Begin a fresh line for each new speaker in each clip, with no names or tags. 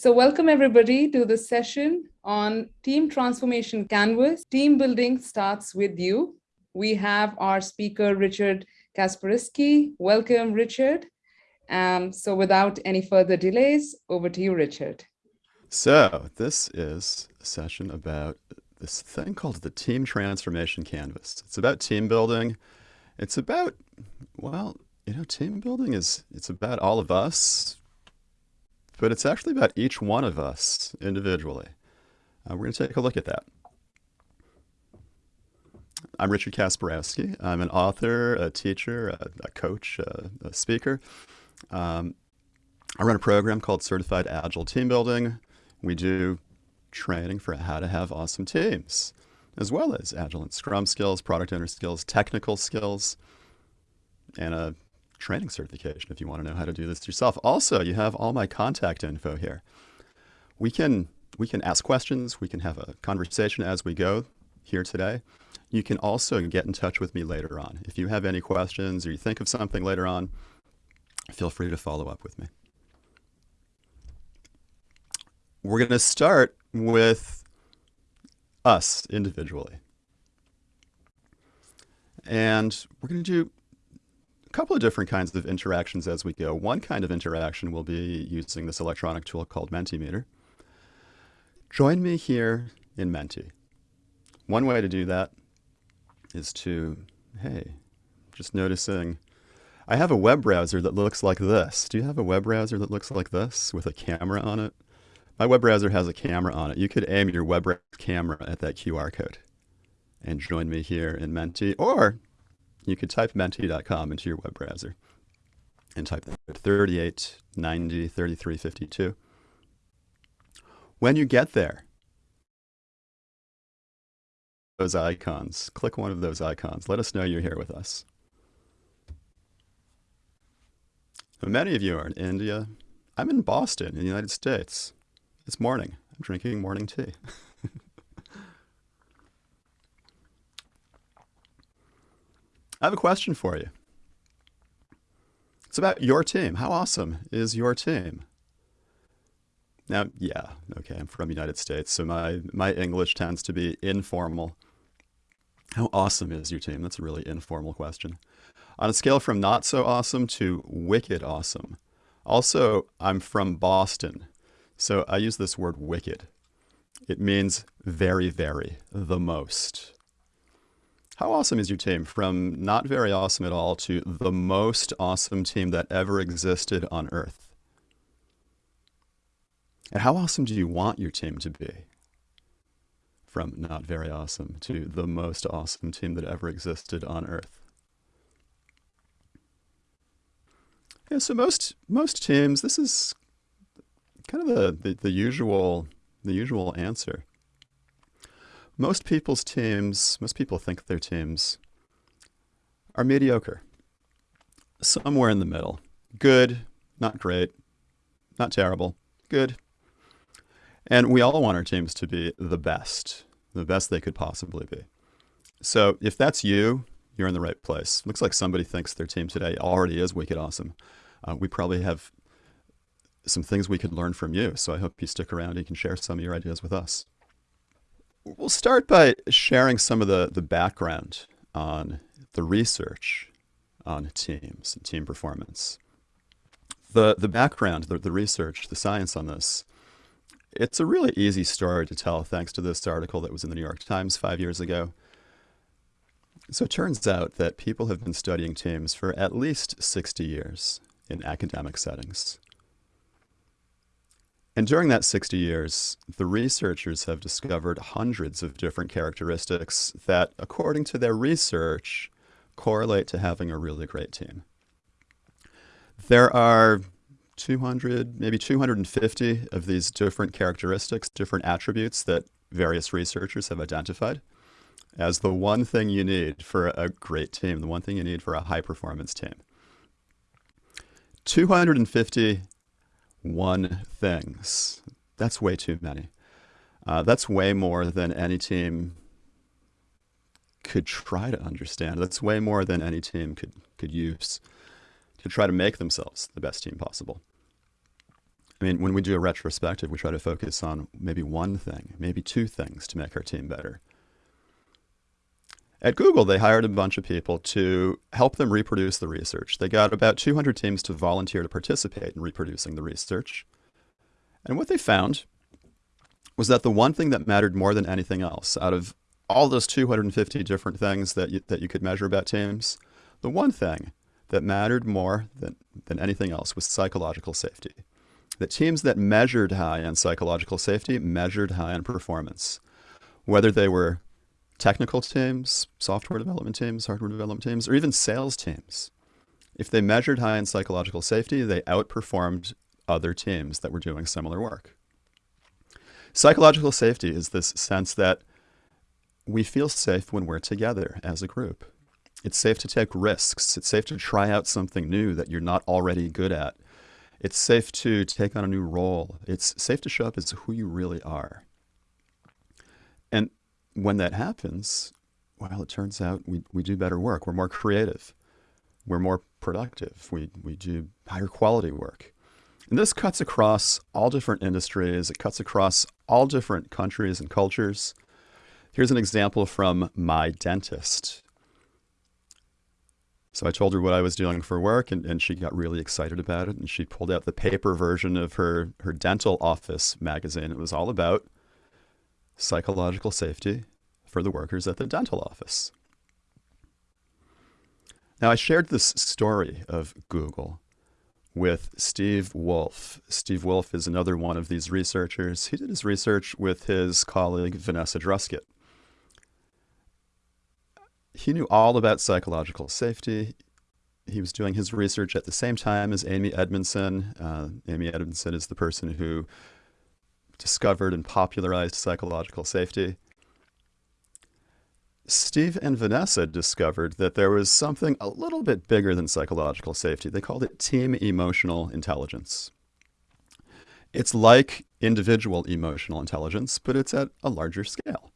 So welcome everybody to the session on Team Transformation Canvas. Team building starts with you. We have our speaker, Richard Kasperowski. Welcome, Richard. Um, so without any further delays, over to you, Richard.
So this is a session about this thing called the Team Transformation Canvas. It's about team building. It's about, well, you know, team building is, it's about all of us, but it's actually about each one of us individually. Uh, we're going to take a look at that. I'm Richard Kasperowski. I'm an author, a teacher, a, a coach, a, a speaker. Um, I run a program called Certified Agile Team Building. We do training for how to have awesome teams, as well as Agile and Scrum skills, product owner skills, technical skills, and a training certification if you want to know how to do this yourself. Also, you have all my contact info here. We can, we can ask questions. We can have a conversation as we go here today. You can also get in touch with me later on. If you have any questions or you think of something later on, feel free to follow up with me. We're going to start with us individually. And we're going to do couple of different kinds of interactions as we go. One kind of interaction will be using this electronic tool called Mentimeter. Join me here in Menti. One way to do that is to, hey, just noticing, I have a web browser that looks like this. Do you have a web browser that looks like this with a camera on it? My web browser has a camera on it. You could aim your web camera at that QR code and join me here in Menti, or you could type menti.com into your web browser and type that 38 90 33 52. When you get there, those icons, click one of those icons. Let us know you're here with us. Many of you are in India. I'm in Boston, in the United States. It's morning. I'm drinking morning tea. I have a question for you. It's about your team. How awesome is your team? Now, yeah, okay, I'm from United States, so my, my English tends to be informal. How awesome is your team? That's a really informal question. On a scale from not so awesome to wicked awesome. Also, I'm from Boston, so I use this word wicked. It means very, very, the most. How awesome is your team? From not very awesome at all to the most awesome team that ever existed on Earth. And how awesome do you want your team to be? From not very awesome to the most awesome team that ever existed on Earth. Yeah, so most most teams, this is kind of the, the, the usual the usual answer. Most people's teams, most people think their teams are mediocre. Somewhere in the middle. Good, not great, not terrible, good. And we all want our teams to be the best, the best they could possibly be. So if that's you, you're in the right place. Looks like somebody thinks their team today already is wicked awesome. Uh, we probably have some things we could learn from you. So I hope you stick around and you can share some of your ideas with us. We'll start by sharing some of the, the background on the research on teams and team performance. The, the background, the, the research, the science on this, it's a really easy story to tell thanks to this article that was in the New York Times five years ago. So it turns out that people have been studying teams for at least 60 years in academic settings. And during that 60 years, the researchers have discovered hundreds of different characteristics that, according to their research, correlate to having a really great team. There are 200, maybe 250 of these different characteristics, different attributes that various researchers have identified as the one thing you need for a great team, the one thing you need for a high performance team. 250 one things. That's way too many. Uh, that's way more than any team could try to understand. That's way more than any team could, could use to try to make themselves the best team possible. I mean, when we do a retrospective, we try to focus on maybe one thing, maybe two things to make our team better. At Google, they hired a bunch of people to help them reproduce the research. They got about 200 teams to volunteer to participate in reproducing the research. And what they found was that the one thing that mattered more than anything else, out of all those 250 different things that you, that you could measure about teams, the one thing that mattered more than, than anything else was psychological safety. The teams that measured high on psychological safety measured high on performance, whether they were technical teams, software development teams, hardware development teams, or even sales teams. If they measured high in psychological safety, they outperformed other teams that were doing similar work. Psychological safety is this sense that we feel safe when we're together as a group. It's safe to take risks. It's safe to try out something new that you're not already good at. It's safe to take on a new role. It's safe to show up as who you really are. And when that happens, well, it turns out we, we do better work. We're more creative. We're more productive. We, we do higher quality work. And this cuts across all different industries. It cuts across all different countries and cultures. Here's an example from my dentist. So I told her what I was doing for work, and, and she got really excited about it. And she pulled out the paper version of her, her dental office magazine. It was all about psychological safety for the workers at the dental office. Now, I shared this story of Google with Steve Wolff. Steve Wolff is another one of these researchers. He did his research with his colleague Vanessa Druskat. He knew all about psychological safety. He was doing his research at the same time as Amy Edmondson. Uh, Amy Edmondson is the person who discovered and popularized psychological safety. Steve and Vanessa discovered that there was something a little bit bigger than psychological safety. They called it team emotional intelligence. It's like individual emotional intelligence, but it's at a larger scale.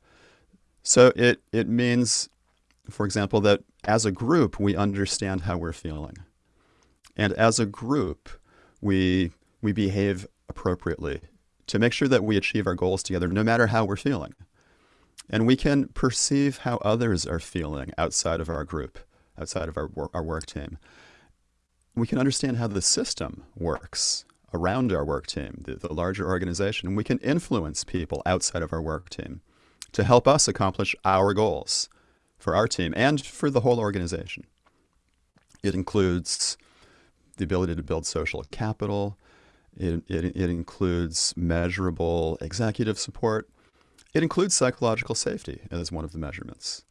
So it, it means, for example, that as a group, we understand how we're feeling. And as a group, we, we behave appropriately to make sure that we achieve our goals together, no matter how we're feeling. And we can perceive how others are feeling outside of our group, outside of our, our work team. We can understand how the system works around our work team, the, the larger organization. And we can influence people outside of our work team to help us accomplish our goals for our team and for the whole organization. It includes the ability to build social capital. It, it, it includes measurable executive support. It includes psychological safety as one of the measurements.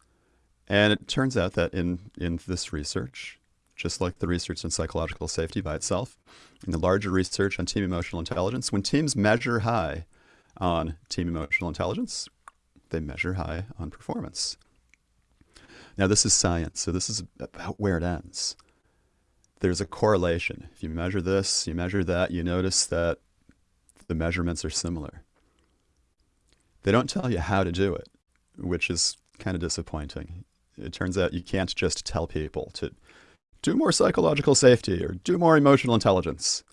And it turns out that in, in this research, just like the research in psychological safety by itself, in the larger research on team emotional intelligence, when teams measure high on team emotional intelligence, they measure high on performance. Now, this is science, so this is about where it ends. There's a correlation. If you measure this, you measure that, you notice that the measurements are similar. They don't tell you how to do it, which is kind of disappointing. It turns out you can't just tell people to do more psychological safety or do more emotional intelligence.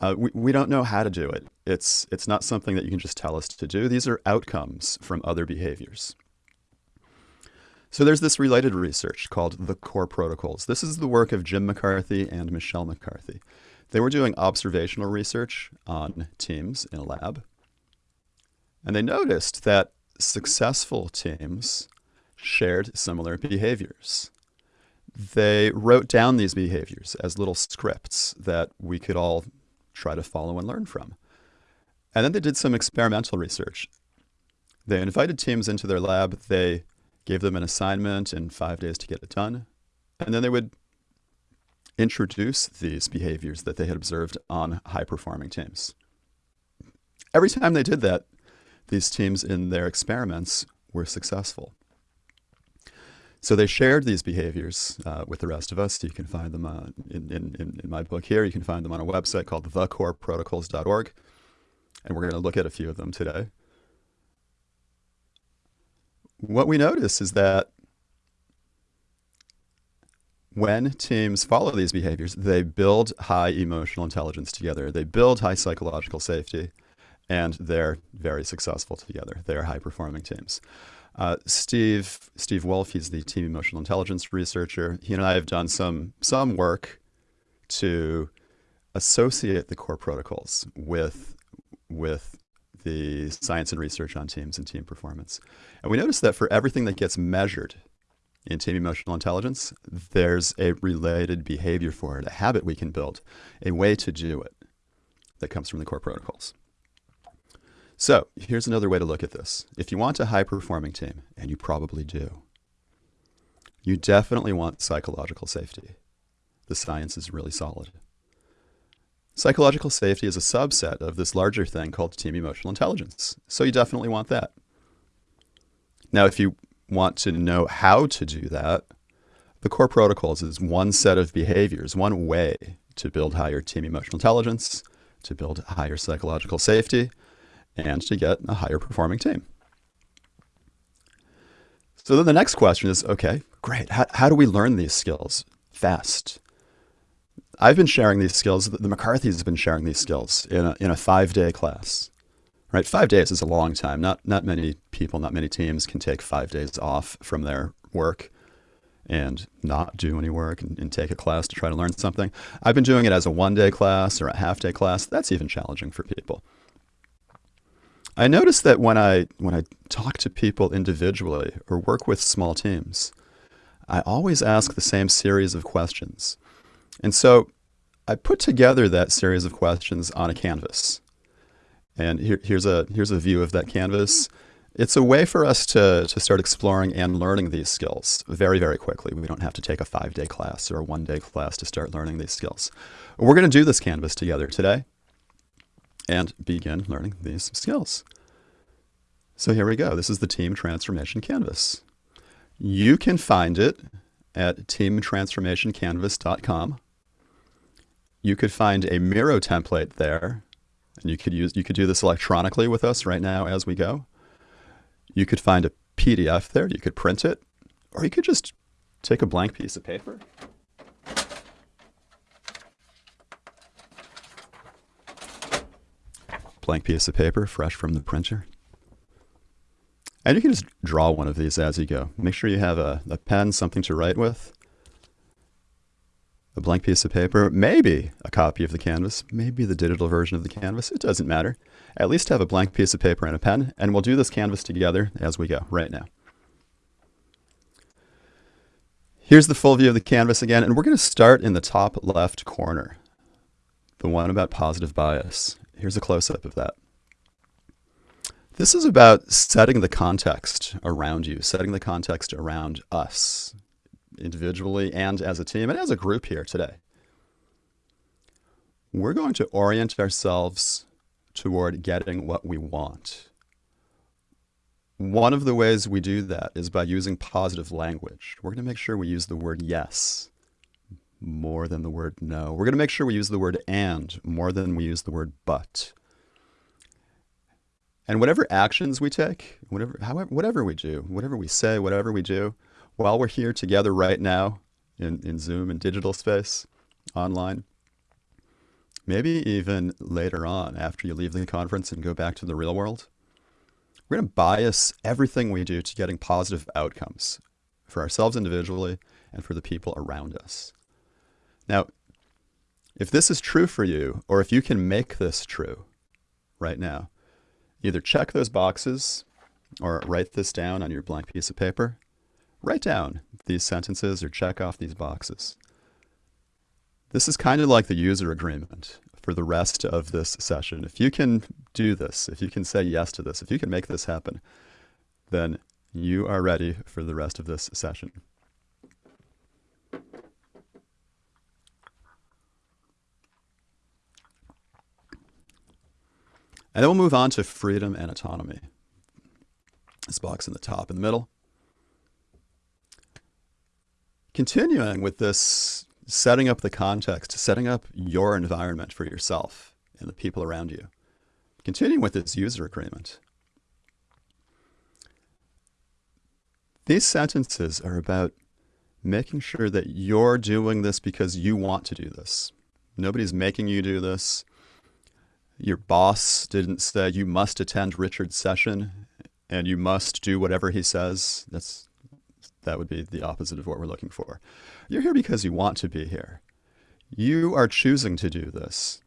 Uh, we, we don't know how to do it. It's, it's not something that you can just tell us to do. These are outcomes from other behaviors. So there's this related research called the Core Protocols. This is the work of Jim McCarthy and Michele McCarthy. They were doing observational research on teams in a lab. And they noticed that successful teams shared similar behaviors. They wrote down these behaviors as little scripts that we could all try to follow and learn from. And then they did some experimental research. They invited teams into their lab. They gave them an assignment in five days to get it done. And then they would introduce these behaviors that they had observed on high performing teams. Every time they did that, these teams in their experiments were successful. So they shared these behaviors uh, with the rest of us. You can find them uh, in, in, in my book here. You can find them on a website called thecoreprotocols.org. And we're going to look at a few of them today. What we notice is that when teams follow these behaviors, they build high emotional intelligence together. They build high psychological safety, and they're very successful together. They're high performing teams. Uh, Steve Steve Wolff, he's the team emotional intelligence researcher. He and I have done some some work to associate the core protocols with with the science and research on teams and team performance. And we noticed that for everything that gets measured in team emotional intelligence, there's a related behavior for it, a habit we can build, a way to do it that comes from the core protocols. So here's another way to look at this. If you want a high performing team, and you probably do, you definitely want psychological safety. The science is really solid. Psychological safety is a subset of this larger thing called team emotional intelligence. So you definitely want that. Now, if you want to know how to do that, the core protocols is one set of behaviors, one way to build higher team emotional intelligence, to build higher psychological safety, and to get a higher performing team. So then the next question is okay, great. How, how do we learn these skills fast? I've been sharing these skills, the McCarthy's have been sharing these skills in a, in a five day class. Right? Five days is a long time. Not, not many people, not many teams can take five days off from their work and not do any work and, and, take a class to try to learn something. I've been doing it as a one day class or a half day class. That's even challenging for people. I notice that when I when I talk to people individually or work with small teams, I always ask the same series of questions. And so I put together that series of questions on a canvas. And here, here's a here's a view of that canvas. It's a way for us to, to start exploring and learning these skills very, very quickly. We don't have to take a five day class or a one day class to start learning these skills. We're going to do this canvas together today and begin learning these skills. So here we go. This is the Team Transformation Canvas. You can find it at teamtransformationcanvas.com. You could find a Miro template there, and you could use you could do this electronically with us right now as we go. You could find a PDF there, you could print it, or you could just take a blank piece of paper blank piece of paper, fresh from the printer. And you can just draw one of these as you go. Make sure you have a, a pen, something to write with, a blank piece of paper, maybe a copy of the canvas, maybe the digital version of the canvas. It doesn't matter. At least have a blank piece of paper and a pen, and we'll do this canvas together as we go right now. Here's the full view of the canvas again, and we're going to start in the top left corner, the one about positive bias. Here's a close-up of that. This is about setting the context around you, setting the context around us individually and as a team and as a group here today. We're going to orient ourselves toward getting what we want. One of the ways we do that is by using positive language. We're going to make sure we use the word yes more than the word no. We're going to make sure we use the word and more than we use the word but. And whatever actions we take, whatever, however, whatever we do, whatever we say, whatever we do, while we're here together right now in, in Zoom and digital space, online, maybe even later on after you leave the conference and go back to the real world, we're going to bias everything we do to getting positive outcomes for ourselves individually and for the people around us. Now, if this is true for you, or if you can make this true right now, Either check those boxes or write this down on your blank piece of paper. Write down these sentences or check off these boxes. This is kind of like the user agreement for the rest of this session. If you can do this, if you can say yes to this, if you can make this happen, then you are ready for the rest of this session. And then we'll move on to freedom and autonomy. This box in the top in the middle. Continuing with this setting up the context, setting up your environment for yourself and the people around you. Continuing with this user agreement. These sentences are about making sure that you're doing this because you want to do this. Nobody's making you do this. Your boss didn't say you must attend Richard's session and you must do whatever he says. That's that would be the opposite of what we're looking for. You're here because you want to be here. You are choosing to do this.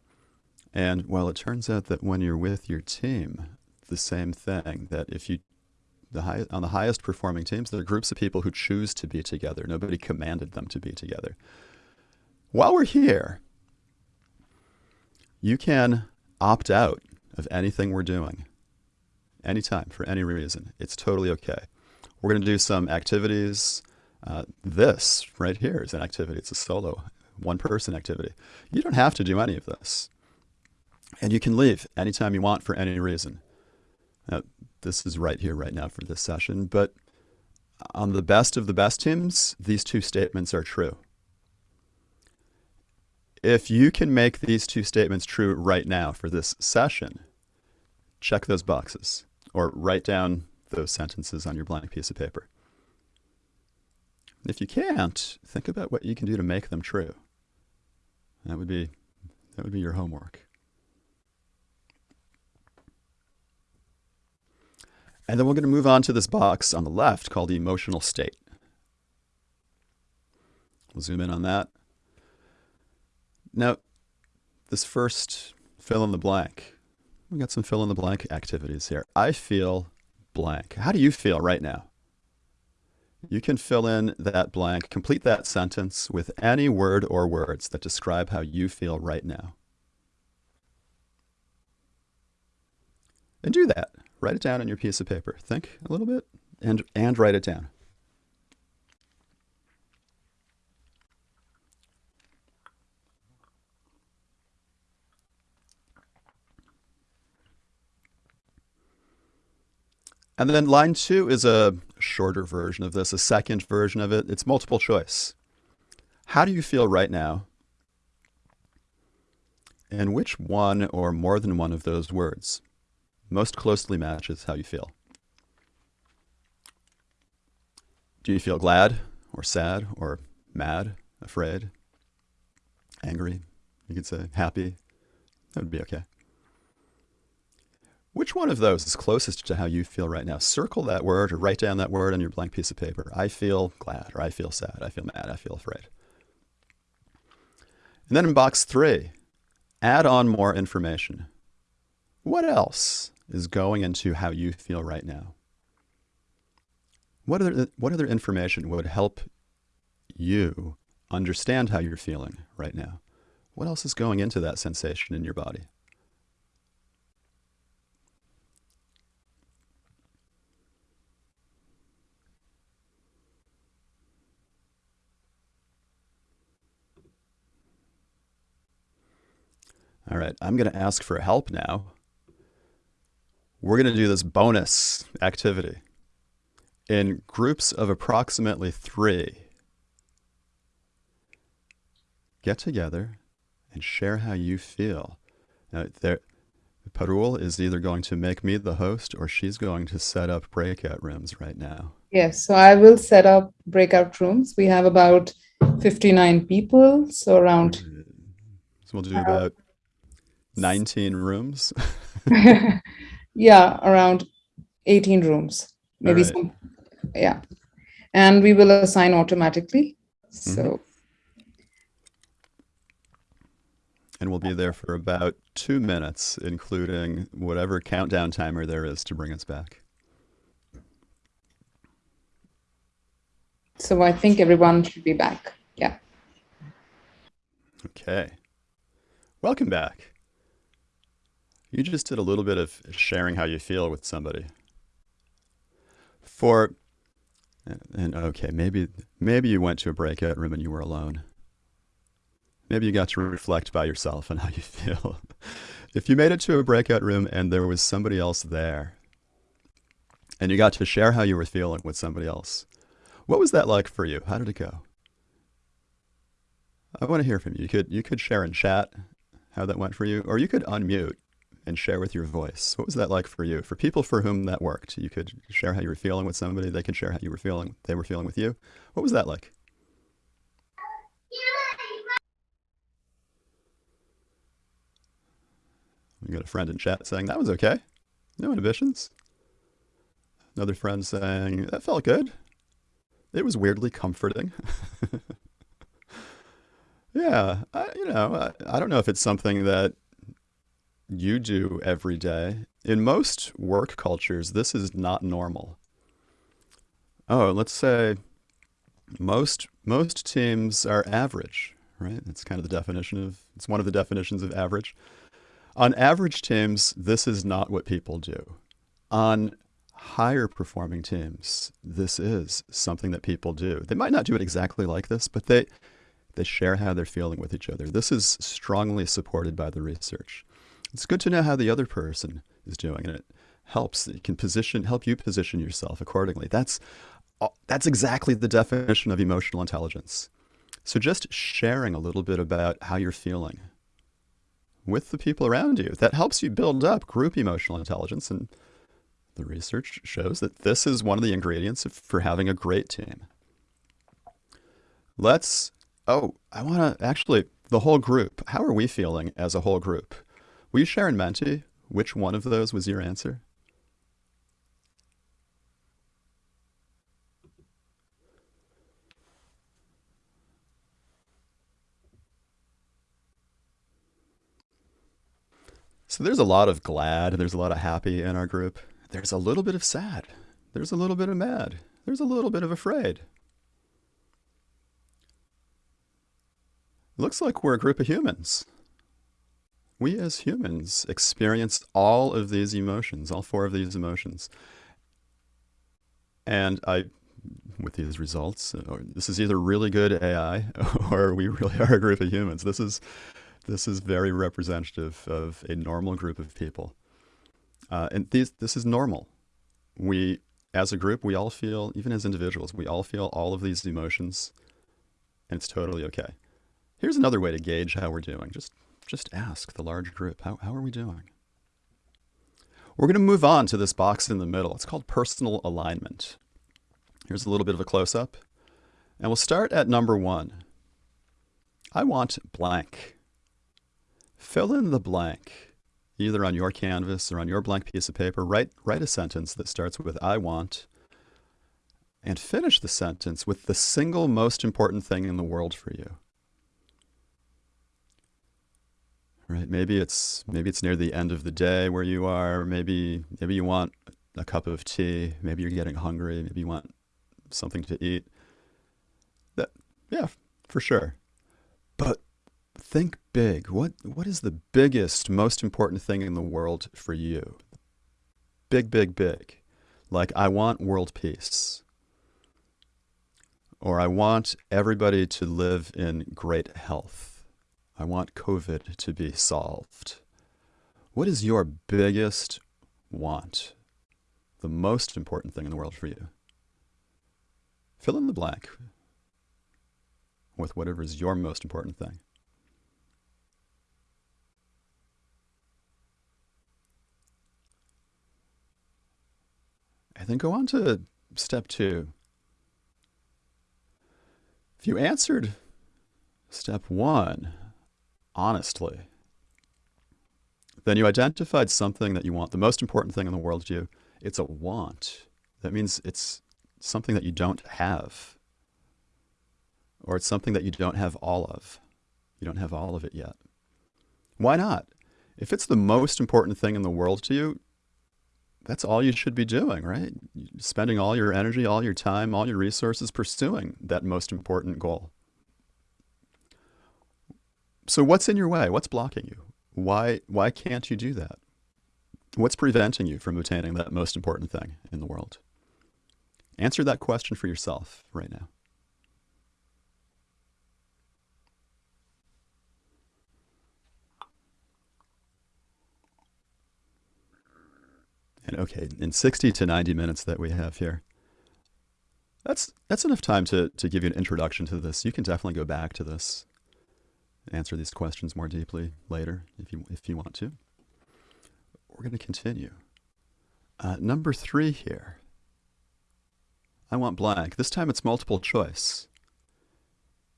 And well, it turns out that when you're with your team, the same thing, that if you the high, on the highest performing teams, there are groups of people who choose to be together. Nobody commanded them to be together. While we're here, you can opt out of anything we're doing anytime for any reason. It's totally okay. We're going to do some activities. Uh, this right here is an activity. It's a solo, one person activity. You don't have to do any of this. And you can leave anytime you want for any reason. Now, this is right here, right now for this session. But on the best of the best teams, these two statements are true. If you can make these two statements true right now for this session, check those boxes or write down those sentences on your blank piece of paper. If you can't, think about what you can do to make them true. That would be that would be your homework. And then we're going to move on to this box on the left called the emotional state. We'll zoom in on that. Now, this first fill in the blank, we got some fill in the blank activities here. I feel blank. How do you feel right now? You can fill in that blank, complete that sentence with any word or words that describe how you feel right now. And do that. Write it down on your piece of paper. Think a little bit and, and write it down. And then line two is a shorter version of this, a second version of it. It's multiple choice. How do you feel right now? And which one or more than one of those words most closely matches how you feel? Do you feel glad or sad or mad, afraid, angry? You could say happy. That would be okay. Which one of those is closest to how you feel right now? Circle that word or write down that word on your blank piece of paper. I feel glad, or I feel sad, I feel mad, I feel afraid. And then in box three, add on more information. What else is going into how you feel right now? What other, what other information would help you understand how you're feeling right now? What else is going into that sensation in your body? All right, I'm going to ask for help now. We're going to do this bonus activity in groups of approximately three. Get together and share how you feel. Now, there, Parul is either going to make me the host or she's going to set up breakout rooms right now.
Yes, so I will set up breakout rooms. We have about 59 people, so around. Mm.
So we'll do about 19 rooms?
yeah, around 18 rooms, maybe right. some, yeah. And we will assign automatically. So. Mm -hmm.
And we'll be there for about two minutes, including whatever countdown timer there is to bring us back.
So I think everyone should be back. Yeah.
Okay. Welcome back. You just did a little bit of sharing how you feel with somebody. For, and okay, maybe, maybe you went to a breakout room and you were alone. Maybe you got to reflect by yourself on how you feel. if you made it to a breakout room and there was somebody else there, and you got to share how you were feeling with somebody else, what was that like for you? How did it go? I want to hear from you. You could you could share in chat how that went for you, or you could unmute and share with your voice. What was that like for you? For people for whom that worked, you could share how you were feeling with somebody. They could share how you were feeling. They were feeling with you. What was that like? We got a friend in chat saying that was okay. No inhibitions. Another friend saying that felt good. It was weirdly comforting. yeah, I, you know, I, I don't know if it's something that you do every day. In most work cultures, this is not normal. Oh, let's say most most teams are average, right? That's kind of the definition of it's one of the definitions of average. On average teams, this is not what people do. On higher performing teams, this is something that people do. They might not do it exactly like this, but they they share how they're feeling with each other. This is strongly supported by the research. It's good to know how the other person is doing, and it helps. It can position help you position yourself accordingly. That's uh, that's exactly the definition of emotional intelligence. So just sharing a little bit about how you're feeling with the people around you, that helps you build up group emotional intelligence. And the research shows that this is one of the ingredients for having a great team. Let's, oh, I want to actually, the whole group, how are we feeling as a whole group? Will you share in Menti which one of those was your answer? So there's a lot of glad, there's a lot of happy in our group. There's a little bit of sad. There's a little bit of mad. There's a little bit of afraid. Looks like we're a group of humans. We as humans experience all of these emotions, all four of these emotions. And I, with these results, this is either really good AI or we really are a group of humans. This is this is very representative of a normal group of people. Uh, and these, this is normal. We, as a group, we all feel, even as individuals, we all feel all of these emotions, and it's totally okay. Here's another way to gauge how we're doing. Just, just ask the large group, how, how are we doing? We're going to move on to this box in the middle. It's called personal alignment. Here's a little bit of a close-up. And we'll start at number one. I want blank. Fill in the blank, either on your canvas or on your blank piece of paper. Write, write a sentence that starts with I want, and finish the sentence with the single most important thing in the world for you. Right? Maybe it's maybe it's near the end of the day where you are. Maybe maybe you want a cup of tea. Maybe you're getting hungry. Maybe you want something to eat. That yeah, for sure. But think big. What what is the biggest, most important thing in the world for you? Big, big, big. Like I want world peace. Or I want everybody to live in great health. I want COVID to be solved. What is your biggest want? The most important thing in the world for you? Fill in the blank with whatever is your most important thing. And then go on to step two. If you answered step one honestly, then you identified something that you want, the most important thing in the world to you. It's a want. That means it's something that you don't have, or it's something that you don't have all of. You don't have all of it yet. Why not? If it's the most important thing in the world to you, that's all you should be doing, right? Spending all your energy, all your time, all your resources pursuing that most important goal. So what's in your way? What's blocking you? Why, why can't you do that? What's preventing you from obtaining that most important thing in the world? Answer that question for yourself right now. And okay, in 60 to 90 minutes that we have here, that's that's enough time to, to give you an introduction to this. You can definitely go back to this, answer these questions more deeply later if you if you want to. We're going to continue. Uh, number three here. I want blank. This time it's multiple choice.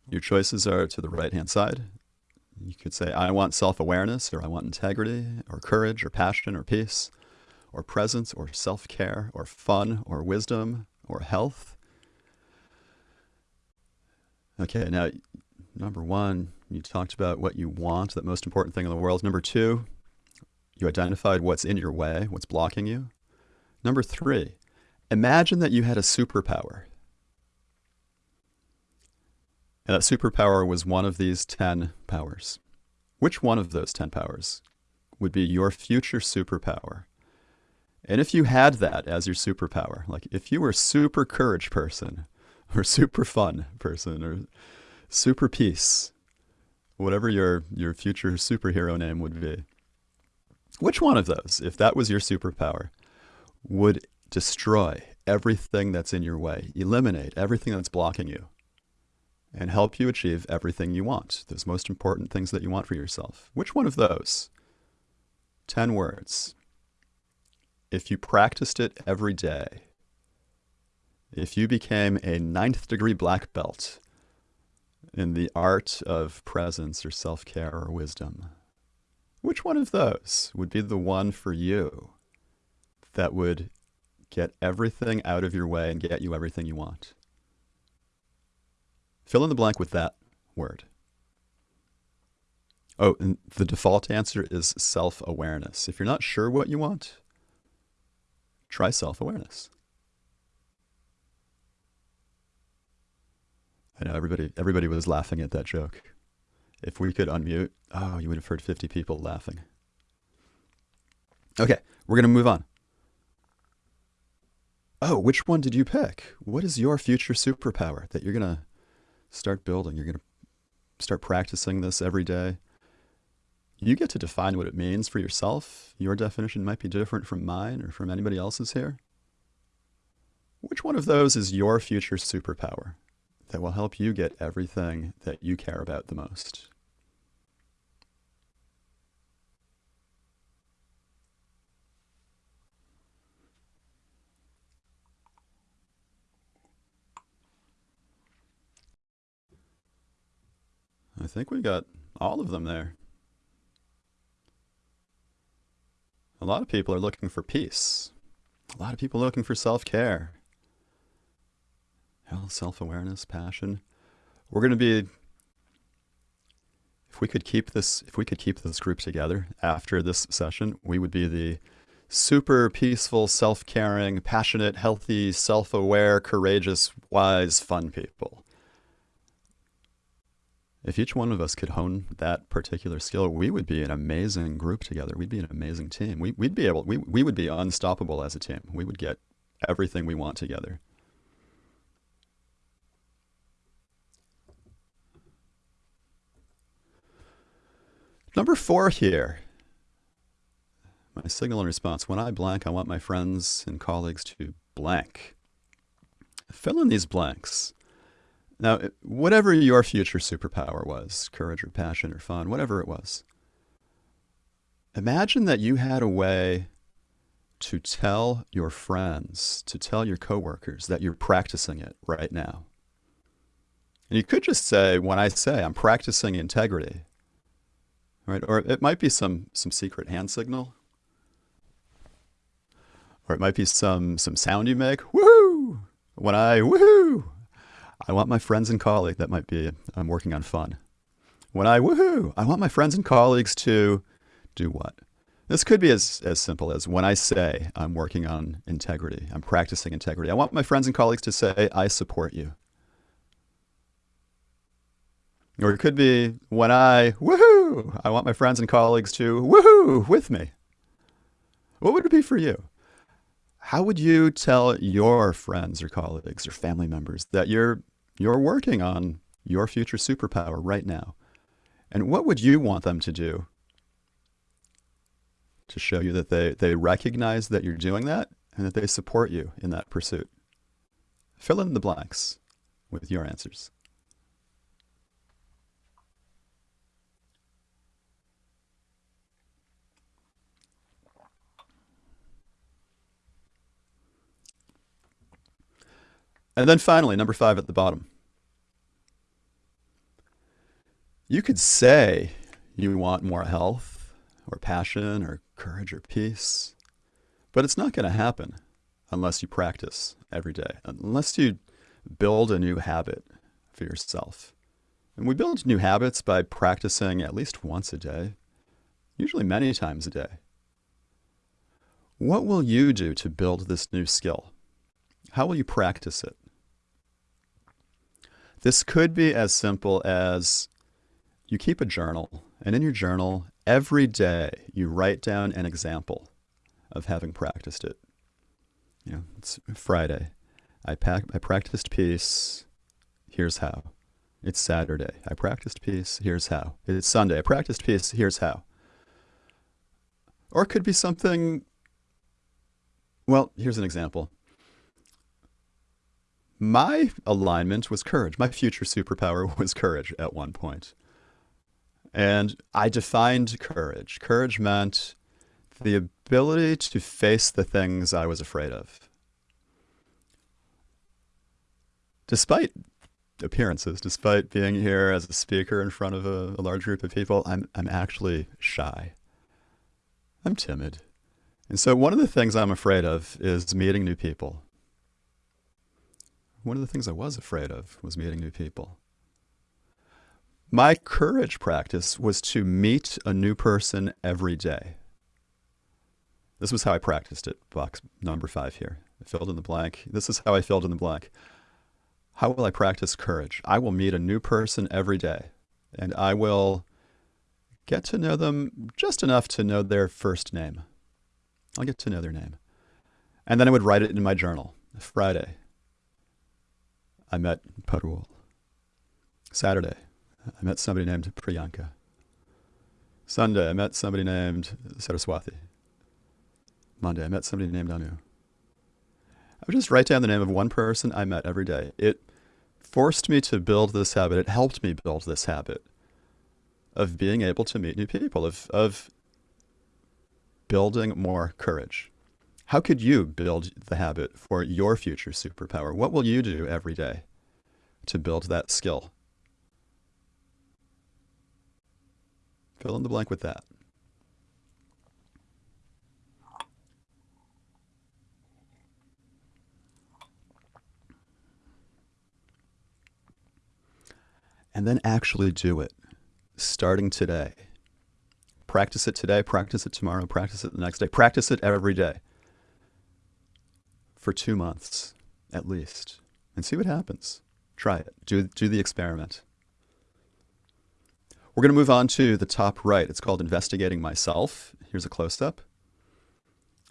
Your choices are to the right-hand side. You could say, I want self awareness, or I want integrity, or courage, or passion, or peace, or presence, or self care, or fun, or wisdom, or health. Okay, now, number one, you talked about what you want, that most important thing in the world. Number two, you identified what's in your way, what's blocking you. Number three, imagine that you had a superpower. And that superpower was one of these 10 powers. Which one of those 10 powers would be your future superpower? And if you had that as your superpower, like if you were super courage person or super fun person or super peace, whatever your, your future superhero name would be, which one of those, if that was your superpower, would destroy everything that's in your way, eliminate everything that's blocking you? and help you achieve everything you want, those most important things that you want for yourself. Which one of those? 10 words. If you practiced it every day, if you became a ninth degree black belt in the art of presence or self care or wisdom, which one of those would be the one for you that would get everything out of your way and get you everything you want? Fill in the blank with that word. Oh, and the default answer is self awareness. If you're not sure what you want, try self awareness. I know everybody everybody was laughing at that joke. If we could unmute, oh, you would have heard 50 people laughing. Okay, we're going to move on. Oh, which one did you pick? What is your future superpower that you're going to start building. You're going to start practicing this every day. You get to define what it means for yourself. Your definition might be different from mine or from anybody else's here. Which one of those is your future superpower that will help you get everything that you care about the most? I think we got all of them there. A lot of people are looking for peace. A lot of people are looking for self-care. Health, self-awareness, passion. We're going to be if we could keep this if we could keep this group together after this session, we would be the super peaceful, self-caring, passionate, healthy, self-aware, courageous, wise, fun people if each one of us could hone that particular skill, we would be an amazing group together. We'd be an amazing team. We, would be able, we, we would be unstoppable as a team. We would get everything we want together. Number four here, my signal and response. When I blank, I want my friends and colleagues to blank. Fill in these blanks. Now, whatever your future superpower was, courage or passion or fun, whatever it was, imagine that you had a way to tell your friends, to tell your coworkers that you're practicing it right now. And you could just say, when I say I'm practicing integrity, right? Or it might be some, some secret hand signal. Or it might be some, some sound you make! When I, woohoo! I want my friends and colleagues, that might be, I'm working on fun. When I, woohoo, I want my friends and colleagues to do what? This could be as, as simple as when I say I'm working on integrity, I'm practicing integrity. I want my friends and colleagues to say, I support you. Or it could be when I, woohoo, I want my friends and colleagues to woohoo with me. What would it be for you? How would you tell your friends or colleagues or family members that you're you're working on your future superpower right now. And what would you want them to do to show you that they, they recognize that you're doing that and that they support you in that pursuit? Fill in the blanks with your answers. And then finally, number five at the bottom. You could say You want more health or passion or courage or peace. But it's not going to happen unless you practice every day, unless you build a new habit for yourself. And we build new habits by practicing at least once a day, usually many times a day. What will you do to build this new skill? How will you practice it? This could be as simple as you keep a journal, and in your journal, every day you write down an example of having practiced it. You know, it's Friday. I, pack, I practiced peace. Here's how. It's Saturday. I practiced peace. Here's how. It's Sunday. I practiced peace. Here's how. Or it could be something, well, here's an example. My alignment was courage. My future superpower was courage at one point. And I defined courage. Courage meant the ability to face the things I was afraid of. Despite appearances, despite being here as a speaker in front of a, a large group of people, I'm, I'm actually shy. I'm timid. And so one of the things I'm afraid of is meeting new people. One of the things I was afraid of was meeting new people. My courage practice was to meet a new person every day. This was how I practiced it, box number five here. I filled in the blank. This is how I filled in the blank. How will I practice courage? I will meet a new person every day, and I will get to know them just enough to know their first name. I'll get to know their name. And then I would write it in my journal. Friday, I met Parul. Saturday, I met somebody named Priyanka. Sunday, I met somebody named Saraswati. Monday, I met somebody named Anu. I would just write down the name of one person I met every day. It forced me to build this habit. It helped me build this habit of being able to meet new people, of, of building more courage. How could you build the habit for your future superpower? What will you do every day to build that skill? Fill in the blank with that. And then actually do it, starting today. Practice it today, practice it tomorrow, practice it the next day. Practice it every day for two months at least and see what happens. Try it. Do, do the experiment. We're going to move on to the top right. It's called Investigating Myself. Here's a close-up.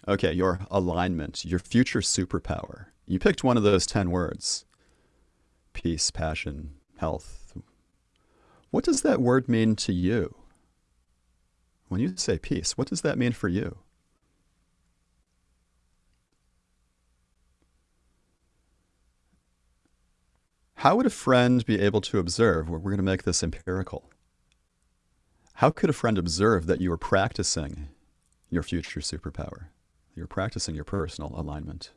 Okay, your alignment, your future superpower. You picked one of those 10 words. Peace, passion, health. What does that word mean to you? When you say peace, what does that mean for you? How would a friend be able to observe? We're going to make this empirical. How could a friend observe that you are practicing your future superpower? You're practicing your personal alignment.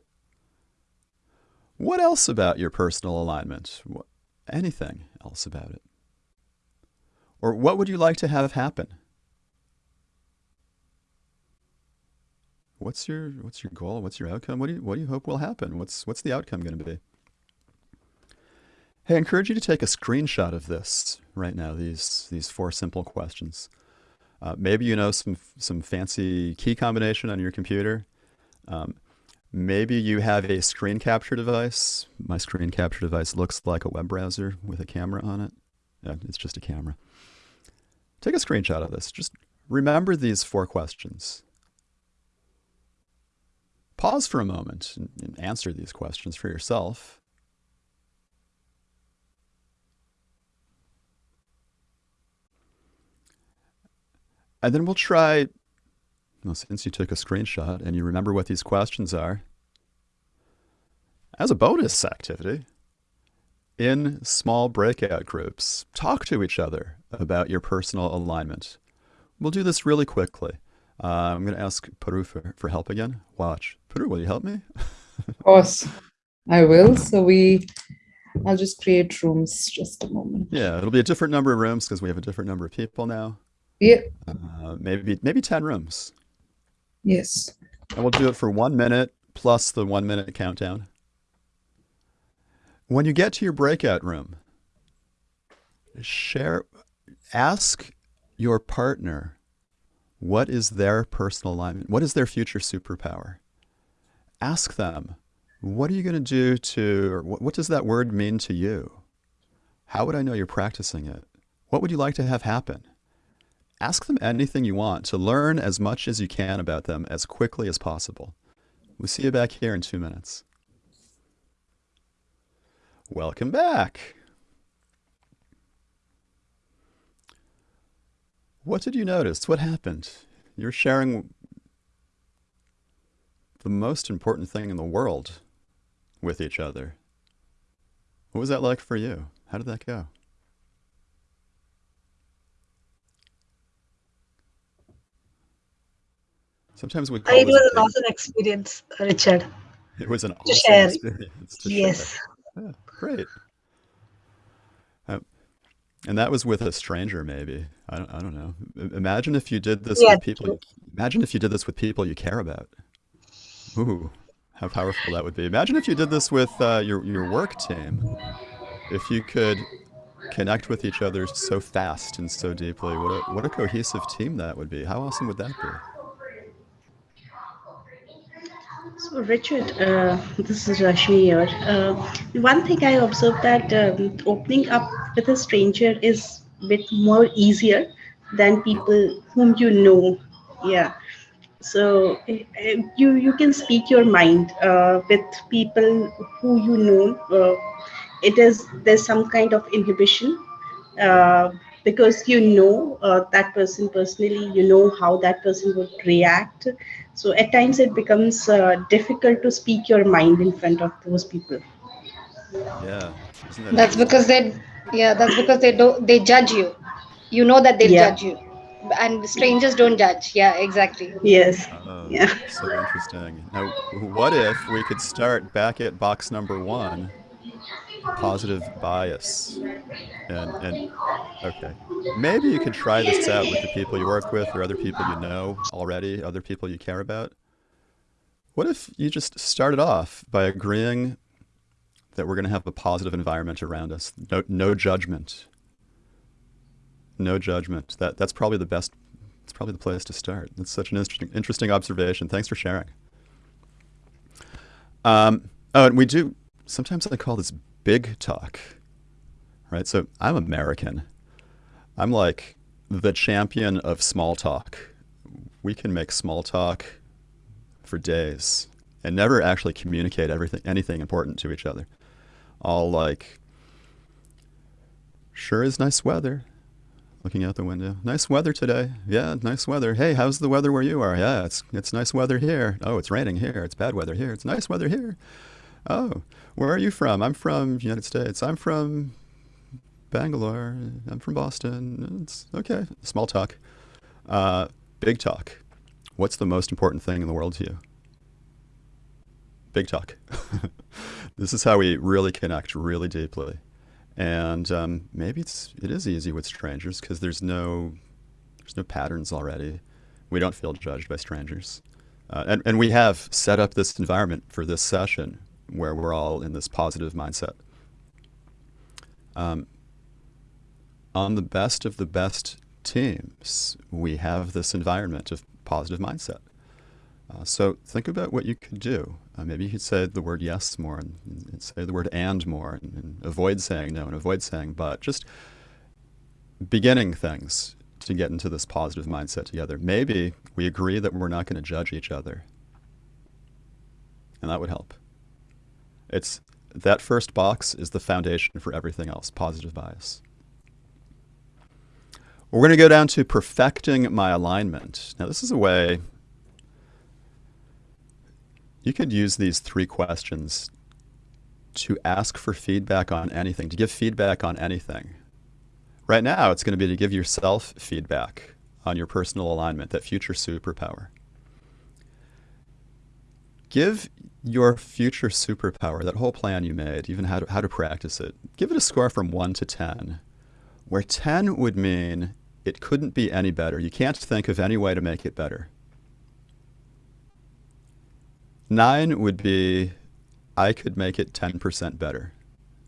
What else about your personal alignment? Anything else about it? Or what would you like to have happen? what's your what's your goal? What's your outcome? What do you what do you hope will happen? What's what's the outcome going to be? Hey, I encourage you to take a screenshot of this right now. These these four simple questions. Uh, maybe you know some some fancy key combination on your computer. Um, maybe you have a screen capture device. My screen capture device looks like a web browser with a camera on it. Yeah, it's just a camera. Take a screenshot of this. Just remember these four questions pause for a moment and answer these questions for yourself. And then we'll try, well, since you took a screenshot and you remember what these questions are, as a bonus activity, in small breakout groups, talk to each other about your personal alignment. We'll do this really quickly. Uh, I'm going to ask Paru for, for help again. Watch. Paru, will you help me?
of course, I will. So we, I'll just create rooms just a moment.
Yeah, it'll be a different number of rooms because we have a different number of people now.
Yeah.
Uh, maybe maybe 10 rooms.
Yes.
And we'll do it for one minute plus the one minute countdown. When you get to your breakout room, share, ask your partner what is their personal alignment? What is their future superpower? Ask them, what are you going to do to, or what, what does that word mean to you? How would I know you're practicing it? What would you like to have happen? Ask them anything you want to learn as much as you can about them as quickly as possible. We'll see you back here in two minutes. Welcome back. What did you notice? What happened? You're sharing the most important thing in the world with each other. What was that like for you? How did that go? Sometimes we call
it was
an
awesome experience, Richard.
It was an awesome
share.
experience.
Yes.
Yeah, great. Um, and that was with a stranger, maybe. I don't, I don't know. Imagine if you did this
Yeah,
with people. You, imagine if you did this with people you care about. Ooh, how powerful that would be. Imagine if you did this with uh, your your work team. If you could connect with each other so fast and so deeply, what a what a cohesive team that would be. How awesome would that be?
So, Richard, uh, this is Rashmi here. Uh, one thing I observed that um, opening up with a stranger is a bit more easier than people whom you know. Yeah. So uh, you you can speak your mind uh, with people who you know. Uh, it is there's some kind of inhibition uh, because you know that person personally. You know how that person would react. So at times it becomes uh, difficult to speak your mind in front of those people.
Yeah. Isn't that
That's
interesting?
because they, yeah, that's because they don't, they judge you. You know that they'll
Yeah.
judge you, and strangers don't judge. Yeah, exactly.
Yes.
Oh,
Yeah.
so interesting. Now, what if we could start back at box number one, positive bias, and and okay, maybe you could try this out with the people you work with or other people you know already, other people you care about. What if you just started off by agreeing that we're going to have a positive environment around us, no no judgment, no judgment. That that's probably the best. It's probably the place to start. That's such an interesting interesting observation. Thanks for sharing. Um, oh, and we do sometimes I call this big talk, right? So I'm American. I'm like the champion of small talk. We can make small talk for days and never actually communicate everything anything important to each other. All like, sure is nice weather. Looking out the window. Nice weather today. Yeah, nice weather. Hey, how's the weather where you are? Yeah, it's it's nice weather here. Oh, it's raining here. It's bad weather here. It's nice weather here. Oh, where are you from? I'm from United States. I'm from Bangalore. I'm from Boston. It's okay. Small talk. Uh, big talk. What's the most important thing in the world to you? Big talk. this is how we really connect really deeply. And um, maybe it's it is easy with strangers because there's no there's no patterns already. We don't feel judged by strangers, uh, and and we have set up this environment for this session where we're all in this positive mindset. Um, on the best of the best teams, we have this environment of positive mindset. Uh, so think about what you could do. Uh, maybe you could say the word yes more and, and say the word and more and, and avoid saying no and avoid saying but. Just beginning things to get into this positive mindset together. Maybe we agree that we're not going to judge each other. And that would help. It's that first box is the foundation for everything else, positive bias. We're going to go down to perfecting my alignment. Now, this is a way you could use these three questions to ask for feedback on anything, to give feedback on anything. Right now, it's going to be to give yourself feedback on your personal alignment, that future superpower. Give your future superpower, that whole plan you made, even how to, how to practice it, give it a score from 1 to 10, where 10 would mean it couldn't be any better. You can't think of any way to make it better. Nine would be, I could make it 10% better.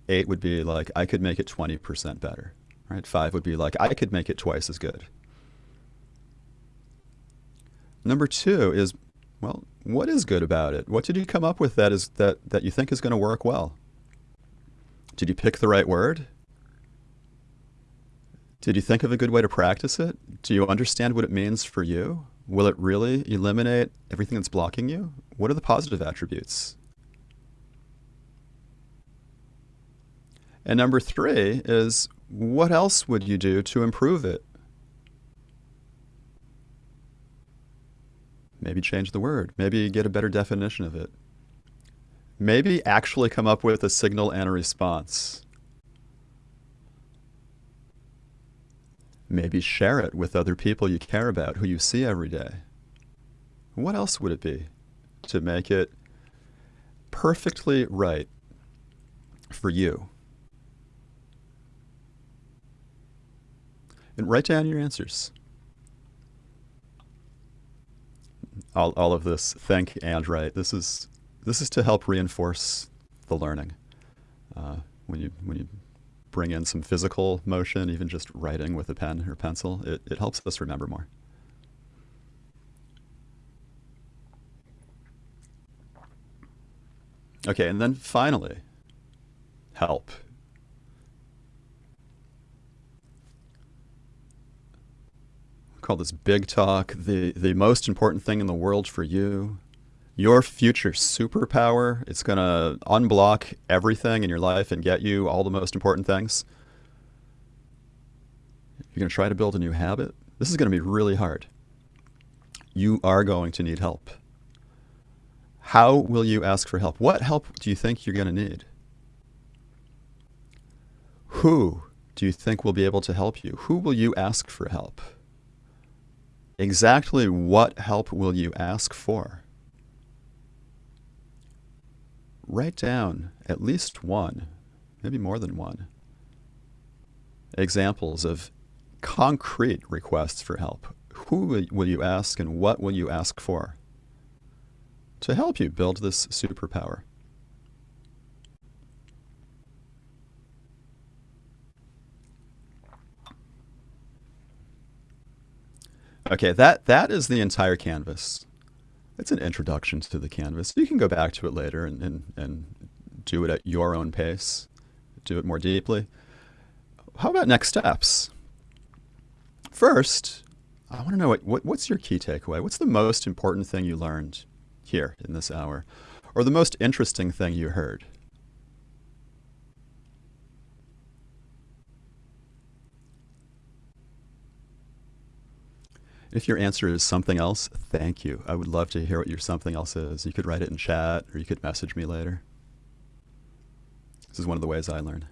Eight would be like, I could make it 20% better. Right? Five would be like, I could make it twice as good. Number two is, well, what is good about it? What did you come up with that is that, that you think is going to work well? Did you pick the right word? Did you think of a good way to practice it? Do you understand what it means for you? Will it really eliminate everything that's blocking you? What are the positive attributes? And number three is what else would you do to improve it? Maybe change the word. Maybe get a better definition of it. Maybe actually come up with a signal and a response. Maybe share it with other people you care about, who you see every day. What else would it be to make it perfectly right for you? And write down your answers. All, all of this, think and write. This is this is to help reinforce the learning. Uh, when you when you bring in some physical motion, even just writing with a pen or pencil, it, it helps us remember more. Okay, and then finally, help. Call this big talk, the, the most important thing in the world for you, your future superpower. It's going to unblock everything in your life and get you all the most important things. You're going to try to build a new habit. This is going to be really hard. You are going to need help. How will you ask for help? What help do you think you're going to need? Who do you think will be able to help you? Who will you ask for help? Exactly what help will you ask for? Write down at least one, maybe more than one, examples of concrete requests for help. Who will you ask and what will you ask for to help you build this superpower? Okay, that, that is the entire canvas. It's an introduction to the canvas. You can go back to it later and, and, and do it at your own pace, do it more deeply. How about next steps? First, I want to know what, what, what's your key takeaway? What's the most important thing you learned here in this hour? Or the most interesting thing you heard? If your answer is something else, thank you. I would love to hear what your something else is. You could write it in chat or you could message me later. This is one of the ways I learn.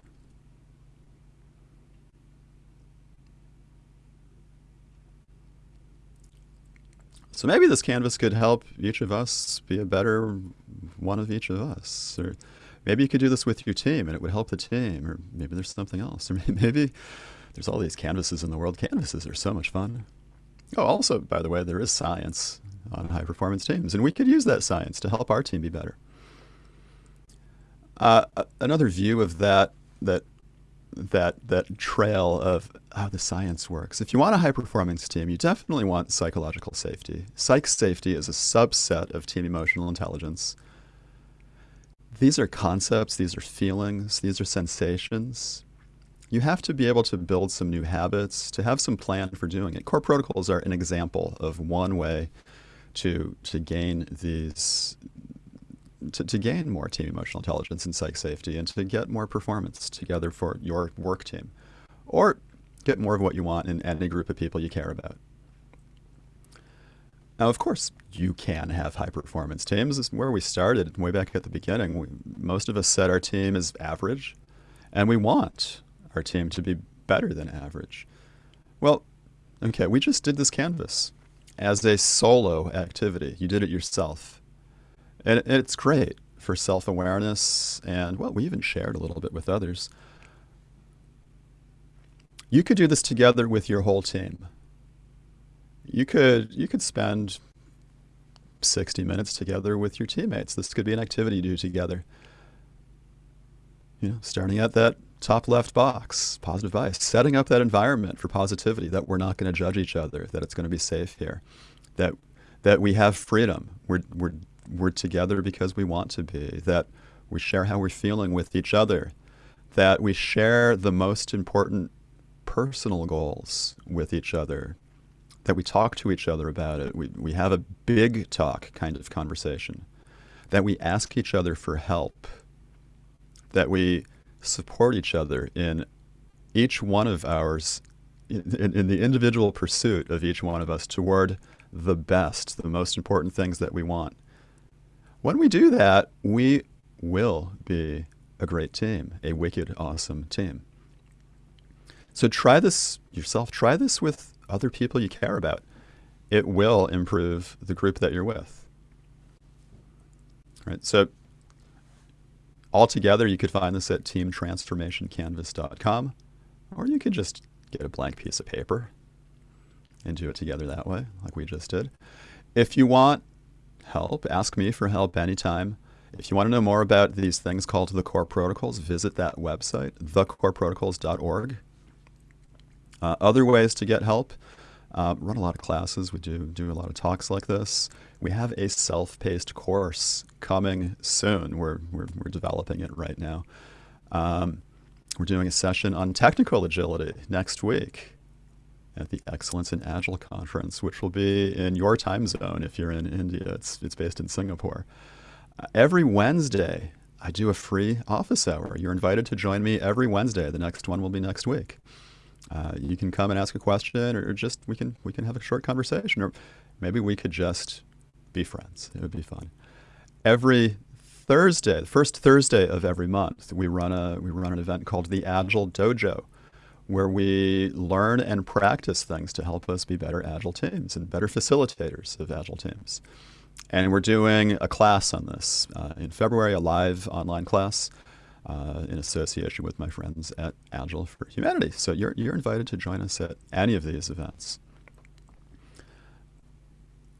So maybe this canvas could help each of us be a better one of each of us. Or maybe you could do this with your team and it would help the team. Or maybe there's something else. Or maybe there's all these canvases in the world. Canvases are so much fun. Oh, also, by the way, there is science on high performance teams, and we could use that science to help our team be better. Uh, another view of that that that that trail of how the science works. If you want a high performance team, you definitely want psychological safety. Psych safety is a subset of team emotional intelligence. These are concepts, these are feelings, these are sensations you have to be able to build some new habits, to have some plan for doing it. Core protocols are an example of one way to to gain these to, to gain more team emotional intelligence and psych safety and to get more performance together for your work team. Or get more of what you want in any group of people you care about. Now, of course, you can have high performance teams. This is where we started way back at the beginning. We, most of us said our team is average, and we want our team to be better than average. Well, okay, we just did this canvas as a solo activity. You did it yourself. And it's great for self-awareness and, well, we even shared a little bit with others. You could do this together with your whole team. You could you could spend 60 minutes together with your teammates. This could be an activity you do together. You know, starting at that top left box, positive bias, setting up that environment for positivity that we're not going to judge each other, that it's going to be safe here, that that we have freedom. We're we're we're together because we want to be. That we share how we're feeling with each other. That we share the most important personal goals with each other that we talk to each other about it. We, we have a big talk kind of conversation, that we ask each other for help, that we support each other in each one of ours, in, in the individual pursuit of each one of us toward the best, the most important things that we want. When we do that, we will be a great team, a wicked awesome team. So try this yourself. Try this with other people you care about, it will improve the group that you're with. Right. So altogether, you could find this at teamtransformationcanvas.com, or you could just get a blank piece of paper and do it together that way, like we just did. If you want help, ask me for help anytime. If you want to know more about these things called the core protocols, visit that website, thecoreprotocols.org. Uh, other ways to get help, uh, run a lot of classes. We do do a lot of talks like this. We have a self-paced course coming soon. We're, we're, we're developing it right now. Um, we're doing a session on technical agility next week at the Excellence in Agile conference, which will be in your time zone if you're in India. It's, it's based in Singapore. Uh, every Wednesday, I do a free office hour. You're invited to join me every Wednesday. The next one will be next week. Uh, you can come and ask a question, or just we can we can have a short conversation, or maybe we could just be friends. It would be fun. Every Thursday, the first Thursday of every month, we run a we run an event called the Agile Dojo, where we learn and practice things to help us be better agile teams and better facilitators of agile teams. And we're doing a class on this uh, in February, a live online class uh, in association with my friends at Agile for Humanity. So you're, you're invited to join us at any of these events.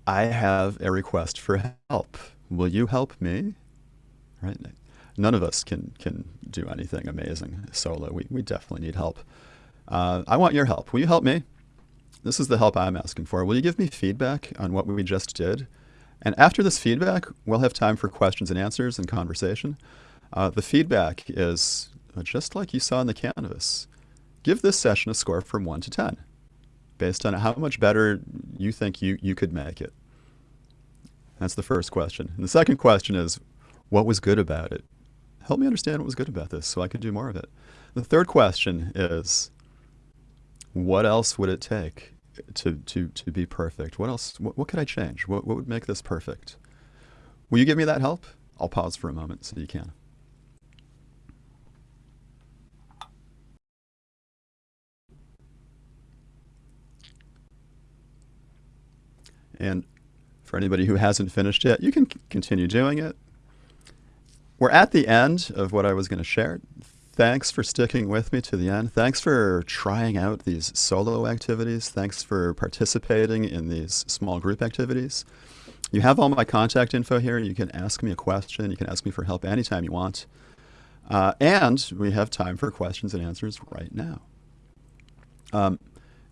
I have a request for help. Will you help me? Right? None of us can, can do anything amazing solo. We, we definitely need help. Uh, I want your help. Will you help me? This is the help I'm asking for. Will you give me feedback on what we just did? And after this feedback, we'll have time for questions and answers and conversation. Uh, the feedback is just like you saw in the canvas. Give this session a score from 1 to 10 based on how much better you think you, you could make it. That's the first question. And the second question is, what was good about it? Help me understand what was good about this so I could do more of it. The third question is, what else would it take to, to, to be perfect? What else, what, what could I change? What, what would make this perfect? Will you give me that help? I'll pause for a moment so you can. And for anybody who hasn't finished yet, you can continue doing it. We're at the end of what I was going to share. Thanks for sticking with me to the end. Thanks for trying out these solo activities. Thanks for participating in these small group activities. You have all my contact info here. You can ask me a question. You can ask me for help anytime you want. Uh, and we have time for questions and answers right now. Um,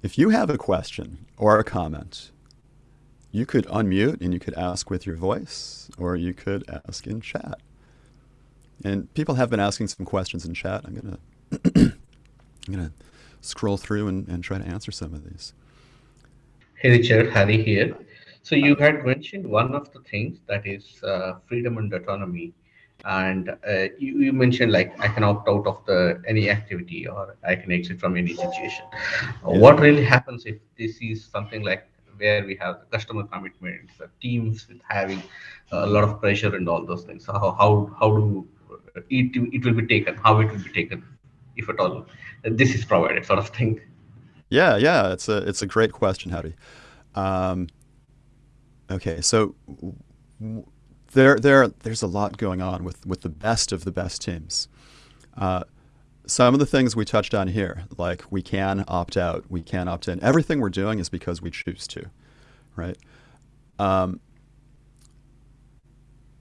if you have a question or a comment you could unmute and you could ask with your voice, or you could ask in chat. And people have been asking some questions in chat. I'm gonna I'm gonna scroll through and, and try to answer some of these.
Hey Richard, Harry here. So you had mentioned one of the things that is uh, freedom and autonomy, and uh, you, you, mentioned like I can opt out of the any activity or I can exit from any situation. Yeah. What really happens if this is something like where we have the customer commitments, the teams with having a lot of pressure and all those things. So how how, how do it it will be taken? How it will be taken, if at all, this is provided, sort of thing.
Yeah, yeah, it's a it's a great question, Howdy. Um, okay, so there there there's a lot going on with with the best of the best teams. Uh, some of the things we touched on here, like we can opt out, we can opt in. Everything we're doing is because we choose to, right? Um,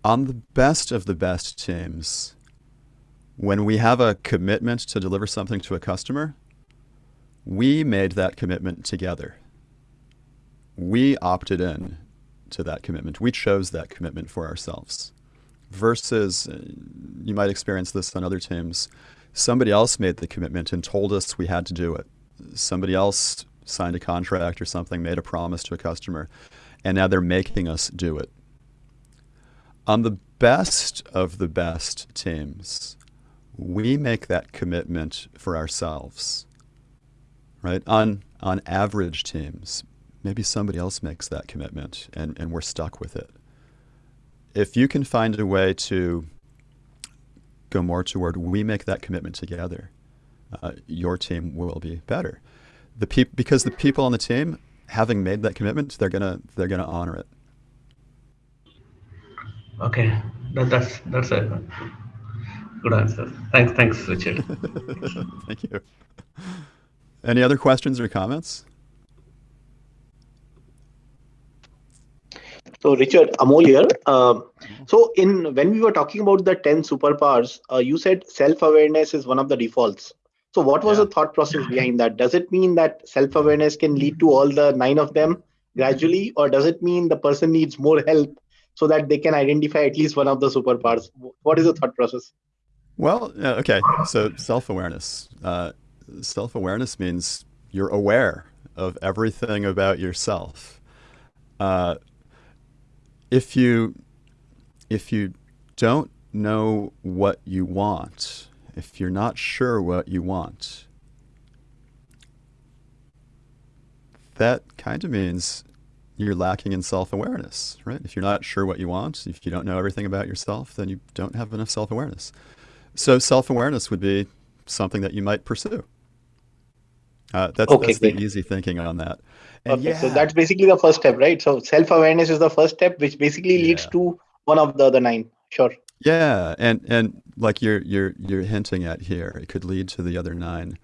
on the best of the best teams, when we have a commitment to deliver something to a customer, we made that commitment together. We opted in to that commitment. We chose that commitment for ourselves. Versus, uh, you might experience this on other teams, somebody else made the commitment and told us we had to do it. Somebody else signed a contract or something, made a promise to a customer, and now they're making us do it. On the best of the best teams, we make that commitment for ourselves. Right? On on average teams, maybe somebody else makes that commitment and, and we're stuck with it. If you can find a way to go more toward we make that commitment together, uh, your team will be better. The peop- because the people on the team, having made that commitment, they're gonna they're gonna honor it.
Okay, that, that's that's a good answer. Thanks, thanks, Richard.
Thank you. Any other questions or comments?
So Richard, Amol here. Um, so in when we were talking about the 10 superpowers, uh, you said self-awareness is one of the defaults. So what was
Yeah.
the thought process behind that? Does it mean that self-awareness can lead to all the nine of them gradually, or does it mean the person needs more help so that they can identify at least one of the superpowers? What is the thought process?
Well, uh, okay. So self-awareness. Uh, self-awareness means you're aware of everything about yourself. Uh, if you if you don't know what you want, if you're not sure what you want, that kind of means you're lacking in self-awareness, right? If you're not sure what you want, if you don't know everything about yourself, then you don't have enough self-awareness. So self-awareness would be something that you might pursue. Uh, that's,
Okay,
that's the easy thinking on that. And
Okay, so that's basically the first step, right? So self-awareness is the first step, which basically leads to one of the other nine. Sure.
Yeah, and and like you're you're you're hinting at here, it could lead to the other nine.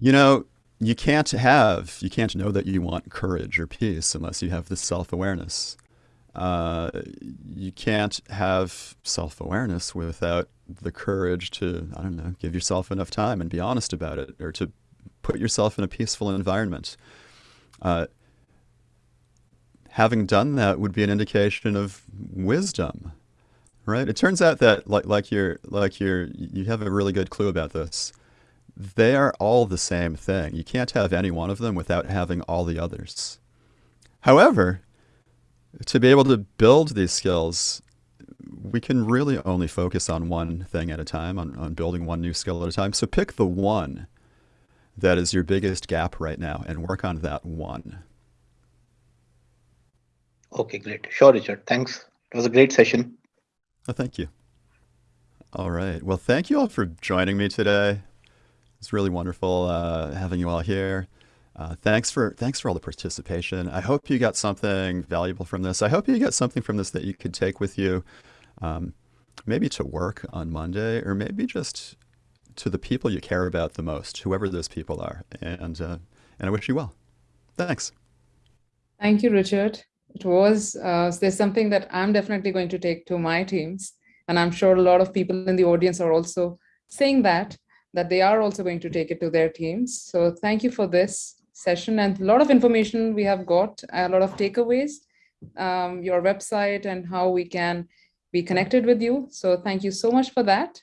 You know, you can't have you can't know that you want courage or peace unless you have this self-awareness. Uh, you can't have self-awareness without the courage to I don't know give yourself enough time and be honest about it, or to put yourself in a peaceful environment. Uh, having done that would be an indication of wisdom right? It turns out that like like you're like you're you have a really good clue about this. They are all the same thing. You can't have any one of them without having all the others. However, to be able to build these skills, we can really only focus on one thing at a time, on, on building one new skill at a time. So pick the one that is your biggest gap right now and work on that one.
Okay, great. Sure, Richard. Thanks. It was a great session.
Oh, thank you. All right. Well, thank you all for joining me today. It's really wonderful uh, having you all here. Uh, thanks for thanks for all the participation. I hope you got something valuable from this. I hope you got something from this that you could take with you, um, maybe to work on Monday, or maybe just to the people you care about the most, whoever those people are. And uh, and I wish you well. Thanks.
Thank you, Richard. It was, uh, there's something that I'm definitely going to take to my teams. And I'm sure a lot of people in the audience are also saying that, that they are also going to take it to their teams. So thank you for this session and a lot of information we have got, a lot of takeaways, um, your website and how we can be connected with you. So thank you so much for that.